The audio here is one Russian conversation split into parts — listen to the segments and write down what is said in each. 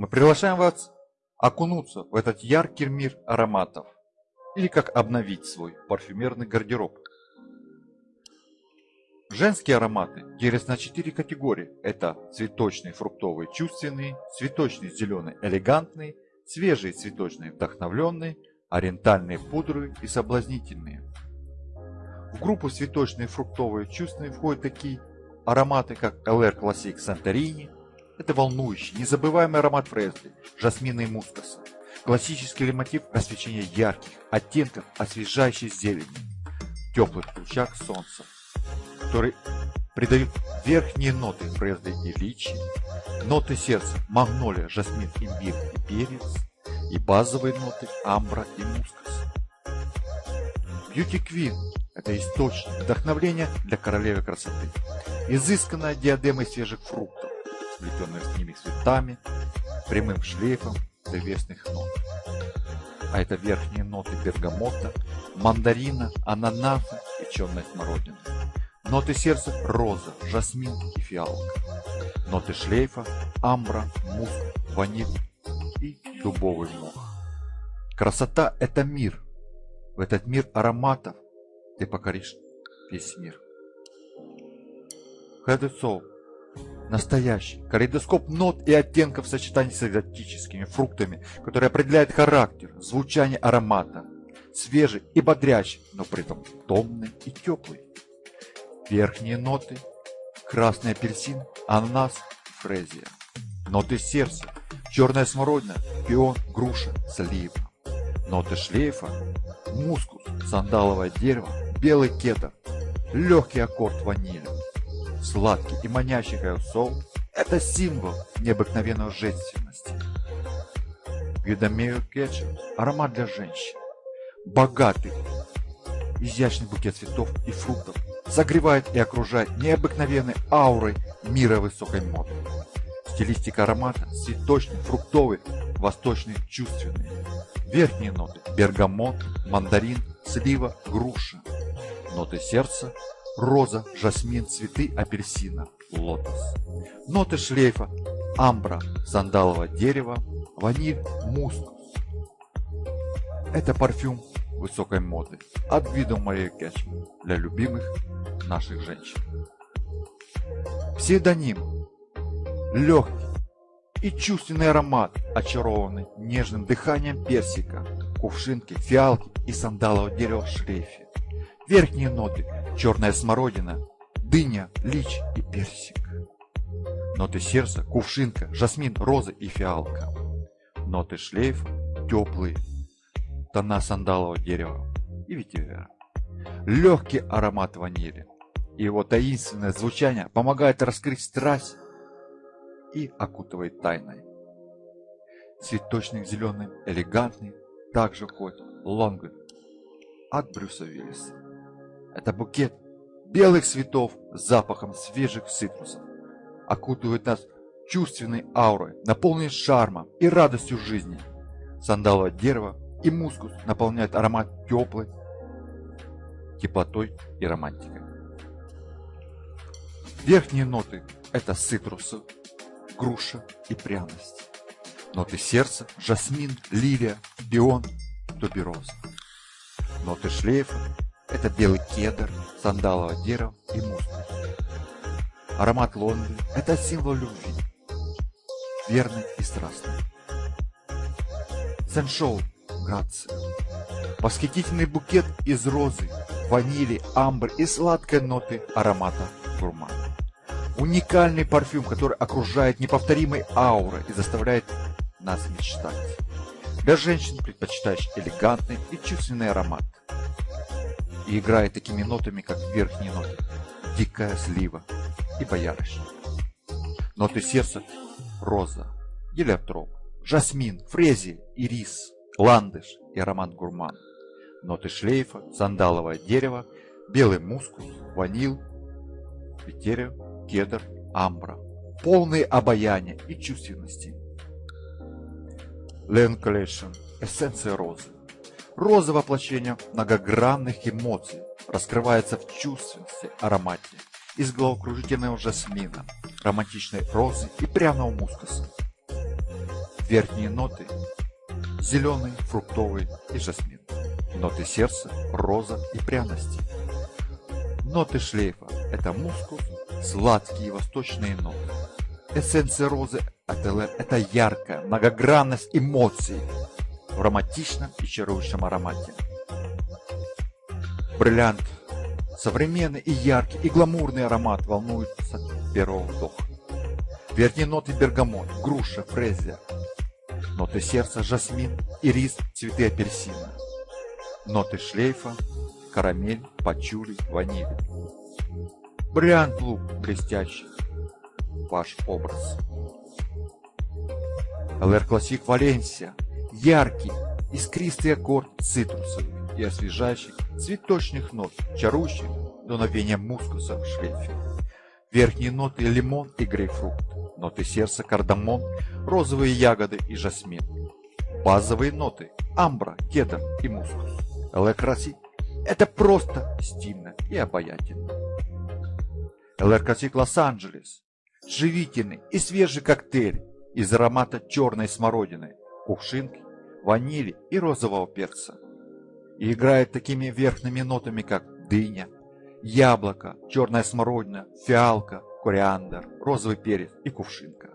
мы приглашаем вас окунуться в этот яркий мир ароматов или как обновить свой парфюмерный гардероб. Женские ароматы делятся на четыре категории. Это цветочные, фруктовые, чувственные, цветочные, зеленые, элегантные, свежие цветочные, вдохновленные, ориентальные пудры и соблазнительные. В группу цветочные, фруктовые, чувственные входят такие ароматы, как LR Classic Santorini, это волнующий, незабываемый аромат Фресли, жасмина и мускуса. Классический мотив освещения ярких, оттенков освежающей зелени, теплых лучах солнца который придают верхние ноты Фрезли и Личи, ноты сердца Магнолия, Жасмин, Имбирь и Перец, и базовые ноты Амбра и Мускас. Beauty Queen – это источник вдохновления для королевы красоты. Изысканная диадема свежих фруктов, сплетенная с ними цветами, прямым шлейфом древесных нот. А это верхние ноты бергамота, мандарина, ананаса и черной смородины. Ноты сердца – роза, жасмин и фиалка. Ноты шлейфа – амбра, муск, ваниль и дубовый мох. Красота – это мир. В этот мир ароматов ты покоришь весь мир. Head Настоящий калейдоскоп нот и оттенков в сочетании с экзотическими фруктами, который определяет характер, звучание аромата. Свежий и бодрящий, но при этом томный и теплый. Верхние ноты – красный апельсин, ананас, фрезия. Ноты сердца – черная смородина, пион, груша, слива. Ноты шлейфа – мускус, сандаловое дерево, белый кедр, легкий аккорд ванили. Сладкий и манящий Heart & Soul – это символ необыкновенной женственности. Guido Maria Kretschmer – аромат для женщин. Богатый, изящный букет цветов и фруктов – согревает и окружает необыкновенной аурой мира высокой моды. Стилистика аромата цветочный, фруктовый, восточный, чувственный. Верхние ноты – бергамот, мандарин, слива, груша. Ноты сердца – роза, жасмин, цветы апельсина, лотос. Ноты шлейфа – амбра, сандаловое дерево, ваниль, мускус. Это парфюм высокой моды от вида Мария Кэчман для любимых наших женщин. Псевдоним легкий и чувственный аромат, очарованный нежным дыханием персика, кувшинки, фиалки и сандалового дерева в шлейфе. Верхние ноты – черная смородина, дыня, лич и персик. Ноты сердца – кувшинка, жасмин, роза и фиалка. Ноты шлейфа – теплые, тона сандалового дерева и ветивера. Легкий аромат ванили и его таинственное звучание помогает раскрыть страсть и окутывает тайной. Цветочный зеленый, элегантный, также ходит лонгвин от Брюса Виллиса. Это букет белых цветов с запахом свежих цитрусов. Окутывает нас чувственной аурой, наполненной шармом и радостью жизни. Сандаловое дерево и мускус наполняют аромат теплой, теплотой и романтикой. Верхние ноты – это цитрусы, груша и пряность. Ноты сердца – жасмин, лилия, пион, тубероза. Ноты шлейфа – это белый кедр, сандаловое дерево и мускус. Аромат Лондона – это символ любви, верный и страстный. Сеншоу грация. Восхитительный букет из розы, ванили, амбр и сладкой ноты аромата гурмана. Уникальный парфюм, который окружает неповторимой аурой и заставляет нас мечтать. Для женщин, предпочитающих элегантный и чувственный аромат. И играет такими нотами, как верхние ноты. Дикая слива и боярышник. Ноты сердца – роза, гелиотроп, жасмин, фрезия, ирис, ландыш и аромат гурман. Ноты шлейфа, сандаловое дерево, белый мускус, ванил, ветерия, кедр, амбра. Полные обаяния и чувственности. Лен Collection – эссенция розы. Роза воплощение многогранных эмоций раскрывается в чувственности, аромате, из головокружительного жасмина, романтичной розы и пряного мускуса. Верхние ноты – зеленый, фруктовый и жасмин. Ноты сердца – роза и пряности. Ноты шлейфа – это мускус, сладкие восточные ноты. Эссенция розы это яркая многогранность эмоций в романтичном и чарующем аромате. Бриллиант – современный и яркий, и гламурный аромат волнуется первого вдоха. Верхние ноты бергамот, груша, фрезия. Ноты сердца – жасмин, ирис, цветы апельсина. Ноты шлейфа – карамель, пачули, ваниль. Бриллиант лук блестящий. Ваш образ. LR Classic Валенсия. Яркий, искристый аккорд цитрусовых и освежающих цветочных нот, чарующих дуновение мускуса в шлейфе. Верхние ноты – лимон и грейпфрут. Ноты сердца – кардамон, розовые ягоды и жасмин. Базовые ноты – амбра, кедр и мускус. LR Classic – это просто стильно и обаятельно. LR Classic Лос-Анджелес – живительный и свежий коктейль из аромата черной смородины, кувшинки, ванили и розового перца. И играет такими верхними нотами, как дыня, яблоко, черная смородина, фиалка, кориандр, розовый перец и кувшинка.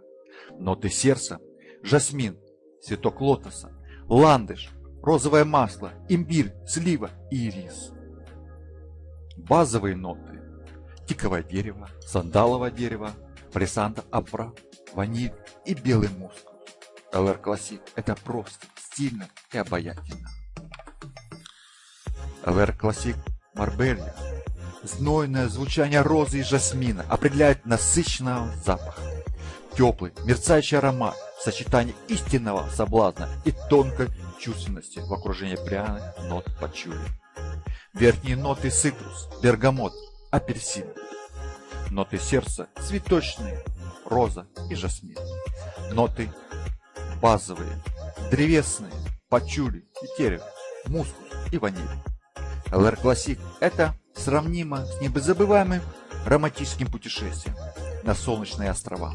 Ноты сердца – жасмин, цветок лотоса, ландыш, розовое масло, имбирь, слива и ирис. Базовые ноты – тиковое дерево, сандаловое дерево, палисандр амбра, ваниль и белый мускус. LR Classic – это просто, стильно и обаятельно. LR Classic Марбелья Знойное звучание розы и жасмина определяет насыщенного запаха. Теплый, мерцающий аромат в сочетании истинного соблазна и тонкой чувственности в окружении пряных нот пачули. Верхние ноты цитрус, бергамот, апельсин. Ноты сердца цветочные, роза и жасмин. Ноты базовые, древесные, пачули и мускус и ваниль. LR Classic – это сравнимо с незабываемым романтическим путешествием на солнечные острова.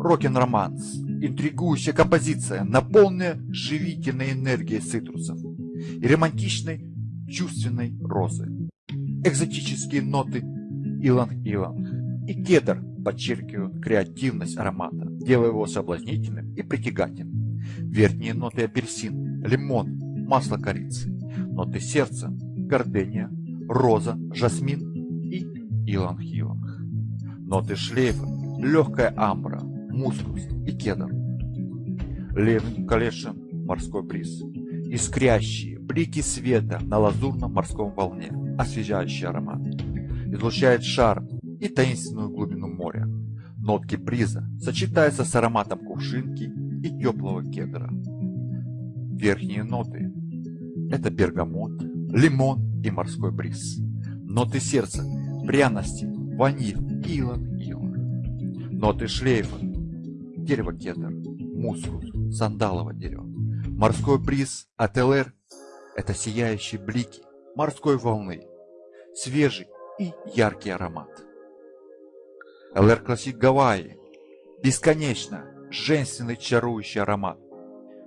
Rockin' Romance, интригующая композиция, наполненная живительной энергией цитрусов и романтичной чувственной розы. Экзотические ноты иланг-иланг и кедр подчеркивают креативность аромата, делая его соблазнительным и притягательным. Верхние ноты апельсин, лимон, масло корицы, ноты сердца, гордения, роза, жасмин и иланг-иланг. Ноты шлейфа, легкая амбра, мускус и кедр. Левин колешен, морской бриз. Искрящие блики света на лазурном морском волне, освежающий аромат. Излучает шар и таинственную глубину моря. Нотки бриза сочетаются с ароматом кувшинки и теплого кедра. Верхние ноты – это бергамот, лимон и морской бриз. Ноты сердца – пряности, ваниль, илон, илон. Ноты шлейфа – дерево кедр, мускус, сандаловое дерево. Морской бриз от LR – это сияющие блики морской волны, свежий и яркий аромат. LR Classic Гавайи – бесконечно женственный чарующий аромат,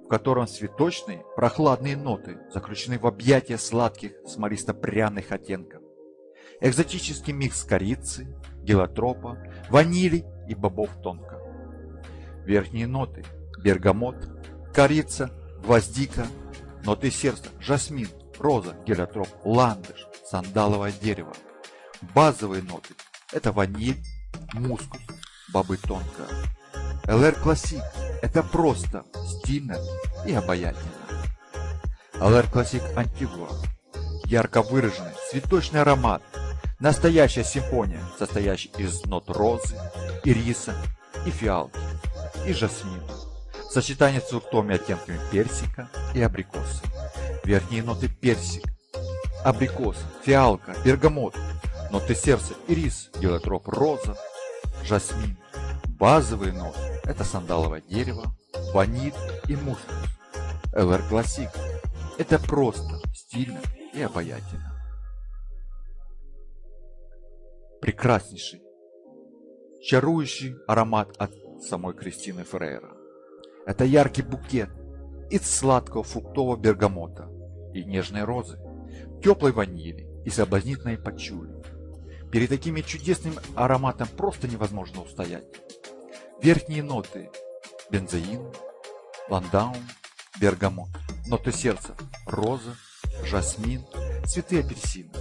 в котором цветочные прохладные ноты заключены в объятия сладких смолисто-пряных оттенков. Экзотический микс корицы, гелиотропа, ванили и бобов тонка. Верхние ноты – бергамот, корица, гвоздика, ноты сердца – жасмин, роза, гелиотроп, ландыш, сандаловое дерево. Базовые ноты – это ваниль, мускус, бобы тонка. LR Classic – это просто, стильно и обаятельно. LR Classic Antigua – ярко выраженный цветочный аромат, настоящая симфония, состоящая из нот розы, ириса и фиалки, и жасмина. Сочетание с фруктовыми оттенками персика и абрикоса. Верхние ноты персик, абрикос, фиалка, бергамот, ноты сердца, ирис, гелиотроп, роза, жасмин. Базовые ноты – это сандаловое дерево, ваниль и мускус. LR Classic – это просто, стильно и обаятельно. Прекраснейший, чарующий аромат от самой Кристины Феррейра. Это яркий букет из сладкого фруктового бергамота и нежной розы, теплой ванили и соблазнительной пачули. Перед таким чудесным ароматом просто невозможно устоять. Верхние ноты – бензоин, ландаун, бергамот. Ноты сердца – роза, жасмин, цветы апельсина.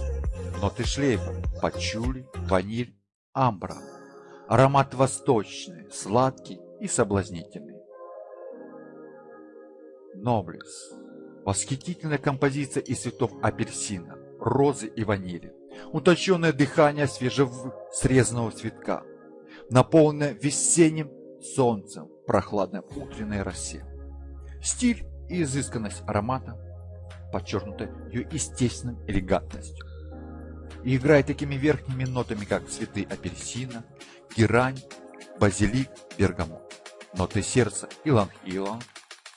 Ноты шлейфа – пачули, ваниль, амбра. Аромат восточный, сладкий и соблазнительный. Ноблес. Восхитительная композиция из цветов апельсина, розы и ванили. Утонченное дыхание свежесрезанного цветка, наполненное весенним солнцем прохладной утренней росе. Стиль и изысканность аромата подчеркнуты ее естественной элегантностью. И играет такими верхними нотами, как цветы апельсина, герань, базилик, бергамот. Ноты сердца – иланг-иланг,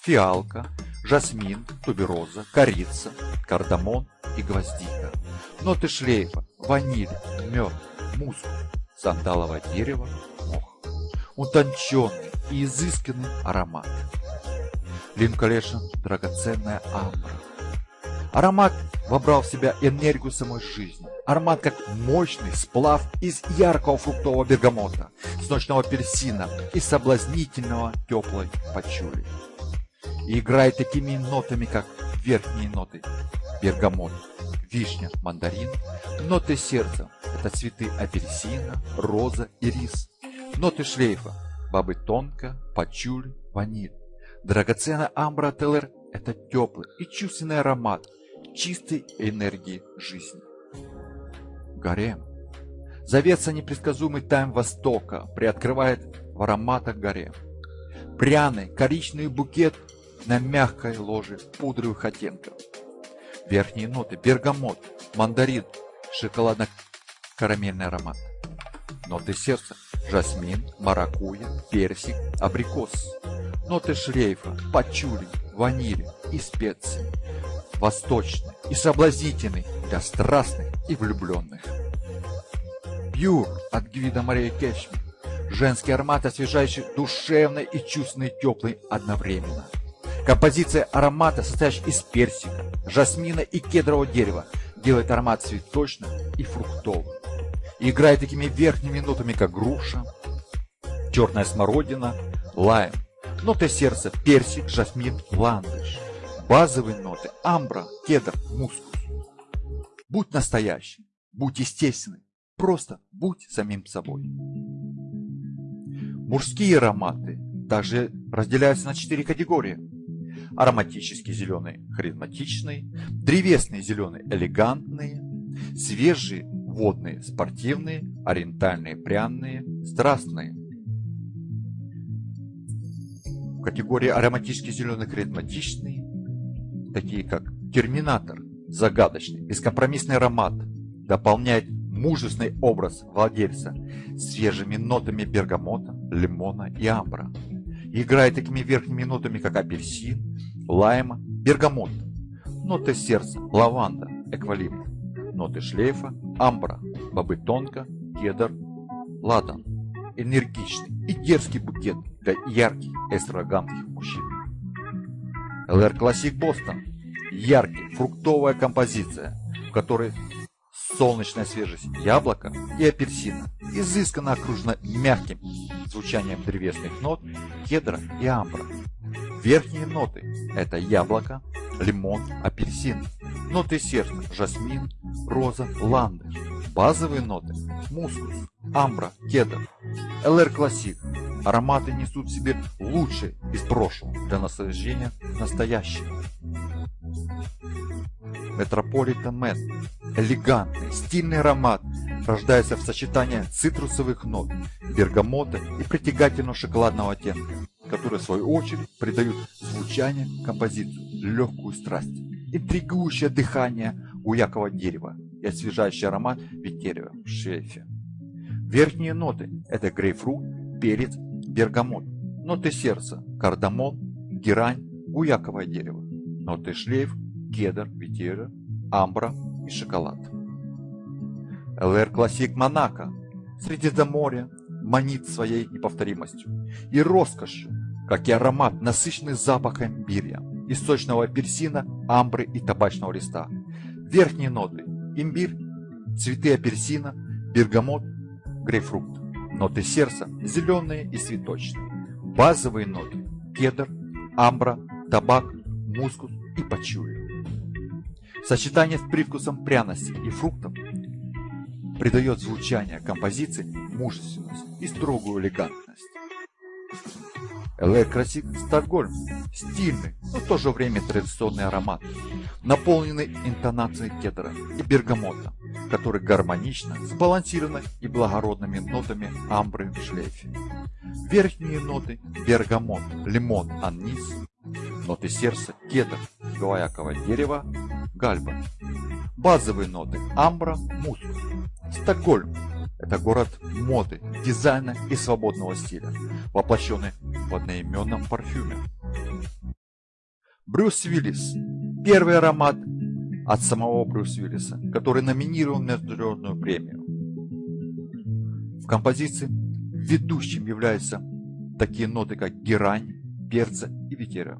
фиалка, жасмин, тубероза, корица, кардамон и гвоздика. Ноты шлейфа – ваниль, мед, мускус, сандаловое дерево, мох. Утонченный и изысканный аромат. Линколешн – драгоценная амбра. Аромат вобрал в себя энергию самой жизни. Аромат как мощный сплав из яркого фруктового бергамота, с ночного апельсина и соблазнительного теплой пачули. И играет такими нотами, как верхние ноты. Бергамот, вишня, мандарин. Ноты сердца – это цветы апельсина, роза и рис. Ноты шлейфа – бабы тонко, пачуль, ваниль. Драгоценная амбра телер – это теплый и чувственный аромат чистой энергии жизни. Гарем. Завеса непредсказуемый тайм Востока приоткрывает в ароматах гарем. Пряный коричневый букет на мягкой ложе пудровых оттенков. Верхние ноты – бергамот, мандарин, шоколадно-карамельный аромат. Ноты сердца – жасмин, маракуйя, персик, абрикос. Ноты шлейфа – пачули, ваниль и специи. Восточный и соблазнительный для страстных и влюбленных. Пьюр от Гвида Мария Кешми. Женский аромат, освежающий душевный и чувственный теплый одновременно. Композиция аромата, состоящая из персика, жасмина и кедрового дерева, делает аромат цветочным и фруктовым. Играет такими верхними нотами, как груша, черная смородина, лайм, ноты сердца, персик, жасмин, ландыш. Базовые ноты – амбра, кедр, мускус. Будь настоящим, будь естественным, просто будь самим собой. Мужские ароматы также разделяются на четыре категории – ароматический зеленый харизматичный, древесный зеленый элегантные, свежие водные спортивные, ориентальные пряные, страстные. В категории ароматический зеленый харизматичный, такие как терминатор, загадочный, бескомпромиссный аромат, дополняет мужественный образ владельца свежими нотами бергамота, лимона и амбра. Играет такими верхними нотами, как апельсин, лайма, бергамот. Ноты сердца, лаванда, эквалипт. Ноты шлейфа, амбра, бобы тонко, кедр, ладан. Энергичный и дерзкий букет для ярких эстрогамских мужчин. LR Classic Boston. Яркий, фруктовая композиция, в которой солнечная свежесть яблока и апельсина, изысканно окружена мягким звучанием древесных нот, кедра и амбра. Верхние ноты – это яблоко, лимон, апельсин. Ноты сердца – жасмин, роза, ландыш. Базовые ноты – мускус, амбра, кедр. LR Classic. Ароматы несут в себе лучшее из прошлого для наслаждения настоящего. Metropolitan Man. Элегантный, стильный аромат рождается в сочетании цитрусовых нот, бергамота и притягательного шоколадного оттенка которые в свою очередь придают звучанию композиции легкую страсть, интригующее дыхание гваякового дерева и освежающий аромат ветивера в шлейфе. Верхние ноты – это грейпфрут, перец, бергамот. Ноты сердца – кардамон, герань, уяковое дерево. Ноты шлейф – кедр, ветера, амбра и шоколад. ЛР Классик Монако. Среди моря манит своей неповторимостью и роскошью как и аромат, насыщенный запахом имбиря, источного апельсина, амбры и табачного листа. Верхние ноты – имбирь, цветы апельсина, бергамот, грейпфрут. Ноты сердца – зеленые и цветочные. Базовые ноты – кедр, амбра, табак, мускус и пачули. Сочетание с привкусом пряности и фруктов придает звучание композиции мужественность и строгую элегантность. LR Classic Стокгольм – стильный, но в то же время традиционный аромат, наполненный интонацией кедра и бергамота, который гармонично сбалансированы и благородными нотами амбры в шлейфе. Верхние ноты – бергамот, лимон, анис, ноты сердца – кедр, гвояковое дерево, гальба. Базовые ноты – амбра, мускус. Стокгольм – это город моды, дизайна и свободного стиля, воплощенный в одноименном парфюме. Брюс Уиллис – первый аромат от самого Брюс Уиллиса, который номинирован на международную премию. В композиции ведущим являются такие ноты, как герань, перца и ветера.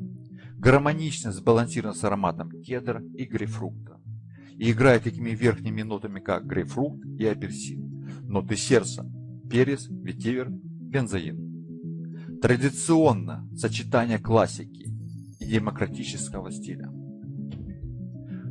Гармонично сбалансирован с ароматом кедра и грейпфрукта. И играет такими верхними нотами, как грейпфрукт и апельсин. Ноты сердца – перец, ветивер, бензоин. Традиционно сочетание классики и демократического стиля.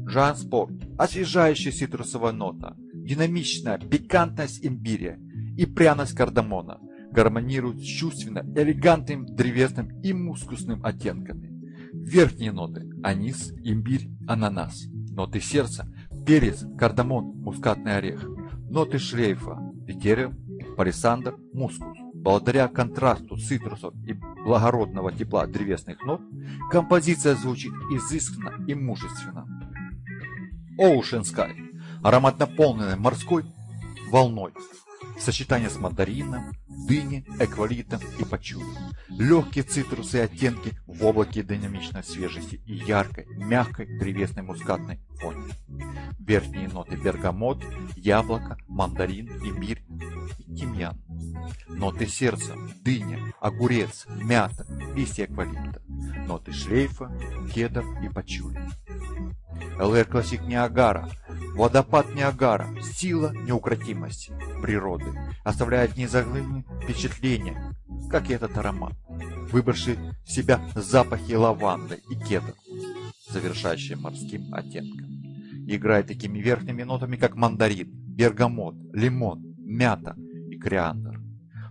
Жан Спорт – освежающая цитрусовая нота, динамичная пикантность имбиря и пряность кардамона гармонируют с чувственно элегантным древесным и мускусным оттенками. Верхние ноты – анис, имбирь, ананас. Ноты сердца – перец, кардамон, мускатный орех. Ноты шлейфа – ветерия, палисандр, мускус. Благодаря контрасту цитрусов и благородного тепла древесных нот, композиция звучит изысканно и мужественно. Ocean Sky. Аромат наполненный морской волной. Сочетание с мандарином, дыни, эквалитом и пачули. Легкие цитрусы и оттенки в облаке динамичной свежести и яркой, мягкой древесной мускатной фоне. Верхние ноты бергамот, яблоко, мандарин, имбирь тимьян. Ноты сердца, дыня, огурец, мята, листья эвкалипта. Ноты шлейфа, кедр и пачули. LR Classic Niagara. Водопад Ниагара. Сила неукротимости природы. Оставляет неизгладимые впечатления, как и этот аромат. Вобравший в себя запахи лаванды и кедр, завершающие морским оттенком. Играет такими верхними нотами, как мандарин, бергамот, лимон, мята и кориандр.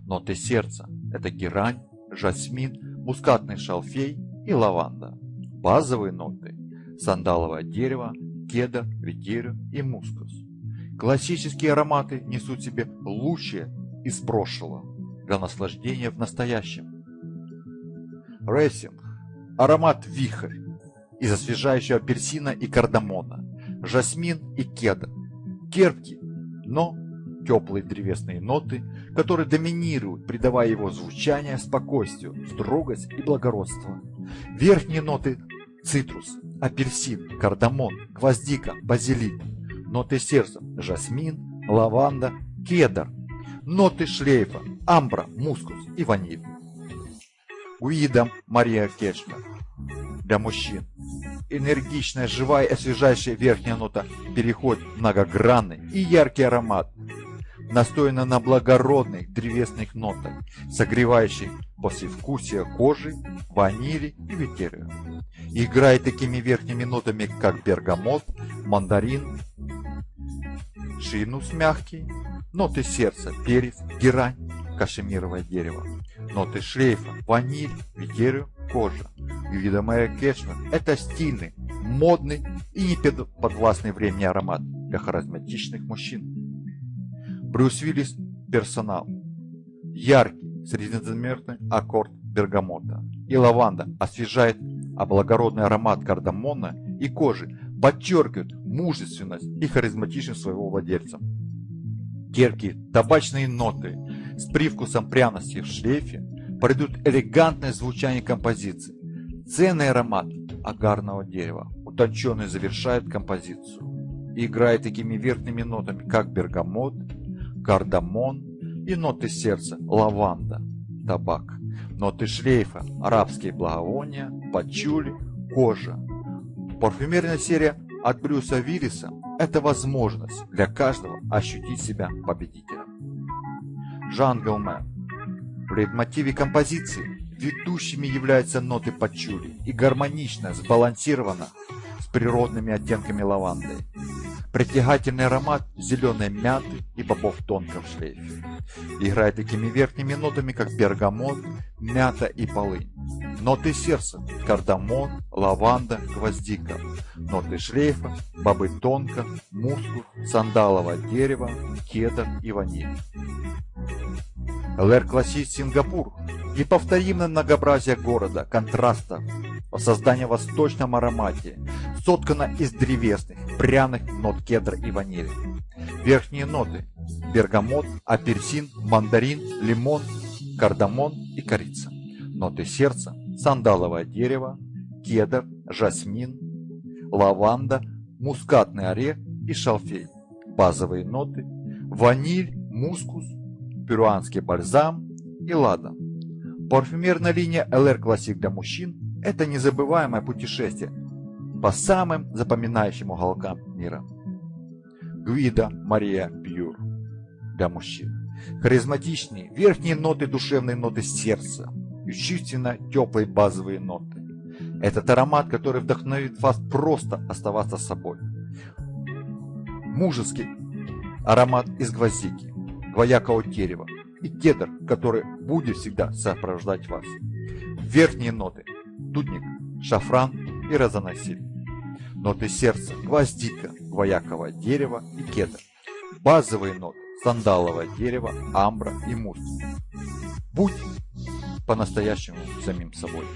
Ноты сердца – это герань, жасмин, мускатный шалфей и лаванда. Базовые ноты сандаловое дерево, кедр, ветерю и мускус. Классические ароматы несут себе лучшее из прошлого для наслаждения в настоящем. Racing – аромат вихрь из освежающего апельсина и кардамона, жасмин и кедр. Терпкий, но теплые древесные ноты, которые доминируют, придавая его звучание спокойствию, строгость и благородство. Верхние ноты – цитрус, апельсин, кардамон, гвоздика, базилик. Ноты сердца – жасмин, лаванда, кедр. Ноты шлейфа – амбра, мускус и ваниль. Уида Мария Кешмер. Для мужчин. Энергичная, живая и освежающая верхняя нота переходит в многогранный и яркий аромат, настояна на благородных древесных нотах, согревающих послевкусие кожи, ванили и ветерию. Играет такими верхними нотами, как бергамот, мандарин, шинус мягкий, ноты сердца, перец, герань, кашемировое дерево, ноты шлейфа, ваниль, ветерию, кожа. Видомая кешмер – это стильный, модный и не подвластный времени аромат для харизматичных мужчин. Брюс Уиллис – персонал. Яркий, среднезамерный аккорд бергамота. И лаванда освежает, а благородный аромат кардамона и кожи подчеркивают мужественность и харизматичность своего владельца. Терпкие табачные ноты с привкусом пряности в шлейфе придут элегантное звучание композиции. Ценный аромат агарного дерева, утонченный завершает композицию. И играет такими верхними нотами, как бергамот, кардамон и ноты сердца, лаванда, табак. ноты шлейфа, арабские благовония, пачули, кожа. Парфюмерная серия от Брюса Виллиса – это возможность для каждого ощутить себя победителем. Жан Галмен. В лейтмотиве композиции ведущими являются ноты пачули и гармонично сбалансировано с природными оттенками лаванды. Притягательный аромат зеленой мяты и бобов тонко в шлейфе. Играет такими верхними нотами, как бергамот, мята и полынь. Ноты сердца – кардамон, лаванда, гвоздика. Ноты шлейфа – бобы тонка, мускус, сандаловое дерево, кедр и ваниль. LR Classic Singapore Неповторимое многообразие города, контрастов, создание в восточном аромате, соткано из древесных, пряных нот кедра и ванили. Верхние ноты – бергамот, апельсин, мандарин, лимон, кардамон и корица. Ноты сердца – сандаловое дерево, кедр, жасмин, лаванда, мускатный орех и шалфей. Базовые ноты – ваниль, мускус, перуанский бальзам и ладан. Парфюмерная линия LR Classic для мужчин – это незабываемое путешествие по самым запоминающим уголкам мира. Гвида Мария Пьюр для мужчин. Харизматичные верхние ноты, душевные ноты сердца и чувственно теплые базовые ноты. Этот аромат, который вдохновит вас просто оставаться собой. Мужеский аромат из гвоздики, двоякого дерева, и кедр, который будет всегда сопровождать вас. Верхние ноты – дудник, шафран и розоносиль. Ноты сердца – гвоздика, гвояковое дерево и кедр. Базовые ноты – сандаловое дерево, амбра и мусс. Будь по-настоящему самим собой.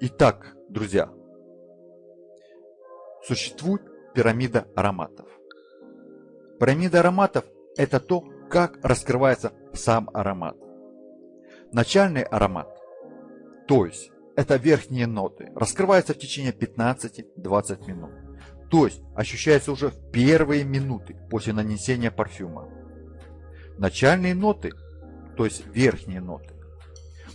Итак, друзья, существует пирамида ароматов. Пирамида ароматов – это то, как раскрывается сам аромат. Начальный аромат, то есть это верхние ноты, раскрывается в течение 15-20 минут. То есть ощущается уже в первые минуты после нанесения парфюма. Начальные ноты, то есть верхние ноты,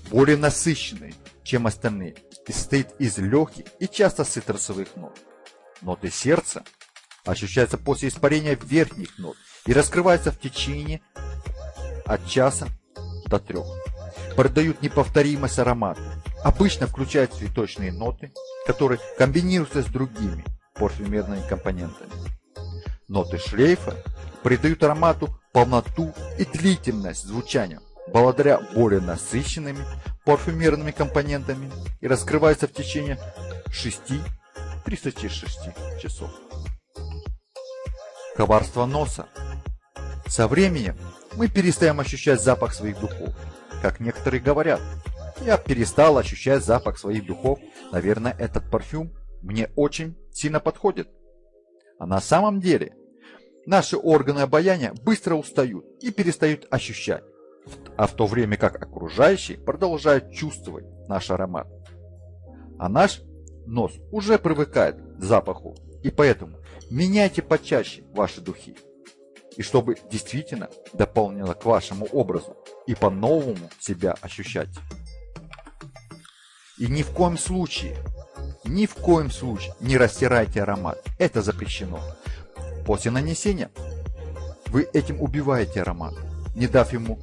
более насыщенные, чем остальные, и состоит из легких и часто цитрусовых нот. Ноты сердца ощущается после испарения верхних нот и раскрывается в течение от часа до трех. Продают неповторимость аромата. Обычно включают цветочные ноты, которые комбинируются с другими парфюмерными компонентами. Ноты шлейфа придают аромату полноту и длительность звучания благодаря более насыщенными парфюмерными компонентами и раскрываются в течение 6-36 часов коварство носа. Со временем мы перестаем ощущать запах своих духов. Как некоторые говорят, я перестал ощущать запах своих духов, наверное, этот парфюм мне очень сильно подходит. А на самом деле, наши органы обоняния быстро устают и перестают ощущать, а в то время как окружающие продолжают чувствовать наш аромат. А наш нос уже привыкает к запаху, и поэтому Меняйте почаще ваши духи. И чтобы действительно дополнило к вашему образу и по-новому себя ощущать. И ни в коем случае, ни в коем случае не растирайте аромат. Это запрещено. После нанесения вы этим убиваете аромат, не дав ему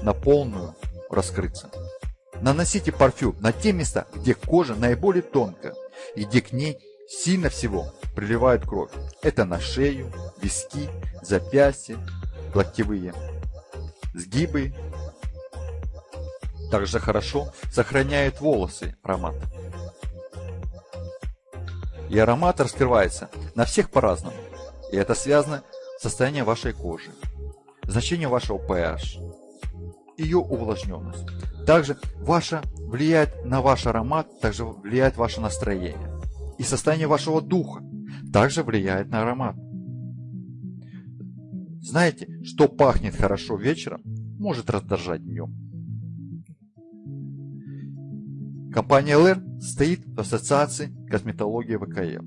на полную раскрыться. Наносите парфюм на те места, где кожа наиболее тонкая и где к ней сильно всего приливает кровь. Это на шею, виски, запястья, локтевые сгибы. Также хорошо сохраняет волосы аромат. И аромат раскрывается на всех по-разному. И это связано с состоянием вашей кожи, значением вашего pH, ее увлажненность. Также ваша влияет на ваш аромат, также влияет ваше настроение и состояние вашего духа также влияет на аромат. Знаете, что пахнет хорошо вечером, может раздражать днем. Компания LR стоит в ассоциации косметологии ВКЛ.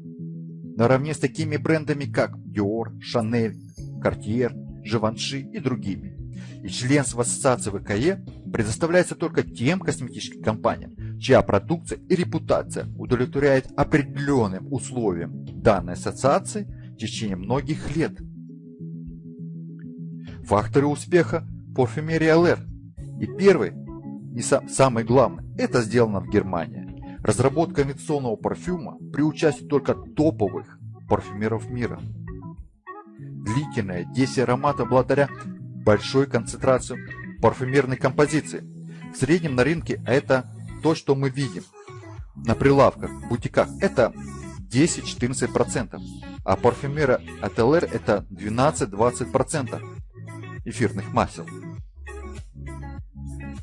Наравне с такими брендами, как Dior, Chanel, Cartier, Givenchy и другими. И членство ассоциации ВКЕ предоставляется только тем косметическим компаниям, чья продукция и репутация удовлетворяет определенным условиям данной ассоциации в течение многих лет. Факторы успеха парфюмерии ЛР. И первый, и сам, самый главный, это сделано в Германии. Разработка инновационного парфюма при участии только топовых парфюмеров мира. Длительное действие аромата благодаря большой концентрации парфюмерной композиции. В среднем на рынке это то, что мы видим на прилавках, бутиках. Это 10-14%, а парфюмера LR это 12-20% эфирных масел.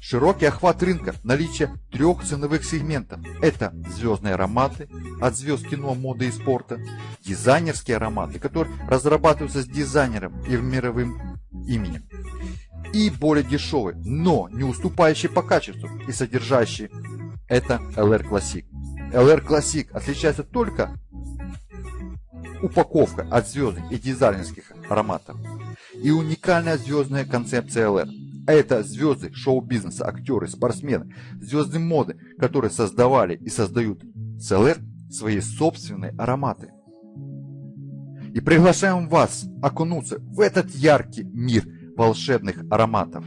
Широкий охват рынка, наличие трех ценовых сегментов. Это звездные ароматы от звезд кино, моды и спорта, дизайнерские ароматы, которые разрабатываются с дизайнером и мировым именем, и более дешевые, но не уступающие по качеству и содержащие это LR Classic. LR Classic отличается только упаковка от звездных и дизайнерских ароматов и уникальная звездная концепция LR – это звезды шоу-бизнеса, актеры, спортсмены, звезды моды, которые создавали и создают СЛР свои собственные ароматы. И приглашаем вас окунуться в этот яркий мир волшебных ароматов.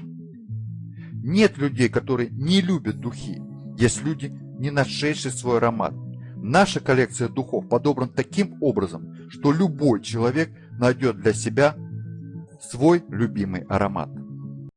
Нет людей, которые не любят духи. Есть люди, не нашедшие свой аромат. Наша коллекция духов подобрана таким образом, что любой человек найдет для себя свой любимый аромат.